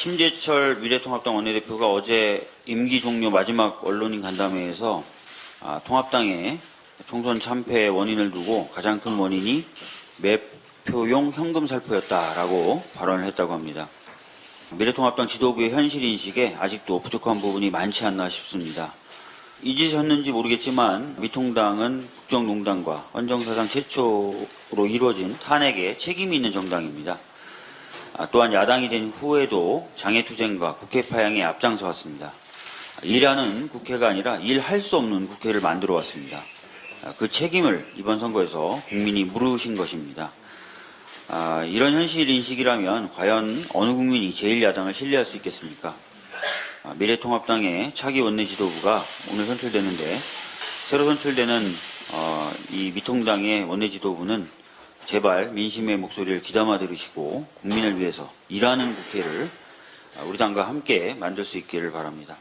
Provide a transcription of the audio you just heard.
심재철 미래통합당 원내대표가 어제 임기 종료 마지막 언론인 간담회에서 아, 통합당의 총선 참패의 원인을 두고 가장 큰 원인이 매표용 현금 살포였다라고 발언을 했다고 합니다. 미래통합당 지도부의 현실 인식에 아직도 부족한 부분이 많지 않나 싶습니다. 잊으셨는지 모르겠지만 미통당은 국정농단과 헌정사상 최초로 이루어진 탄핵에 책임이 있는 정당입니다. 아, 또한 야당이 된 후에도 장애투쟁과 국회 파양에 앞장서 왔습니다. 일하는 국회가 아니라 일할 수 없는 국회를 만들어 왔습니다. 아, 그 책임을 이번 선거에서 국민이 물으신 것입니다. 아, 이런 현실 인식이라면 과연 어느 국민이 제1야당을 신뢰할 수 있겠습니까? 아, 미래통합당의 차기 원내 지도부가 오늘 선출되는데 새로 선출되는 어, 이 미통당의 원내 지도부는 제발 민심의 목소리를 귀담아 들으시고 국민을 위해서 일하는 국회를 아, 우리 당과 함께 만들 수 있기를 바랍니다.